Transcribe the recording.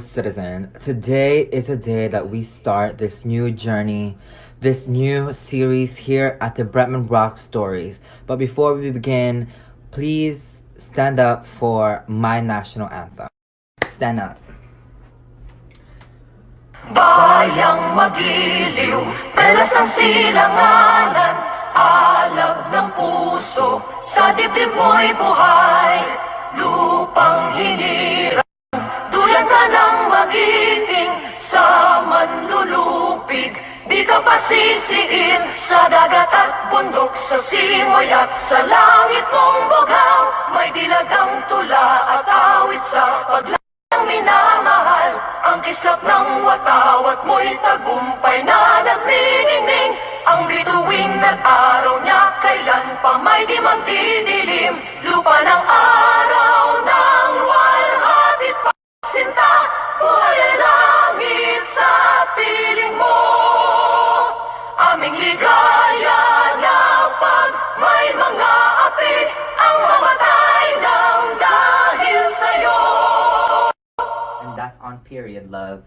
citizen. Today is a day that we start this new journey this new series here at the Bretman Rock Stories. But before we begin please stand up for my national anthem. Stand up. Bayang magiliw, pelas ng silanganan Alab ng puso, sa dibdib mo'y buhay manlulupig, di ka pasisiin Sa dagat at bundok, sa simoy at sa langit mong bughaw. May dilagang tula at awit sa pagla ang minamahal. Ang kislap ng watawat mo'y tagumpay na nagniningning. Ang bituin at araw niya kailan pa may di magdidilim. Lupa ng araw ng walhati pasinta Buhay ay langit sa Ligaya na pag may mga api Ang mamatay ng dahil sa'yo. And that's on period love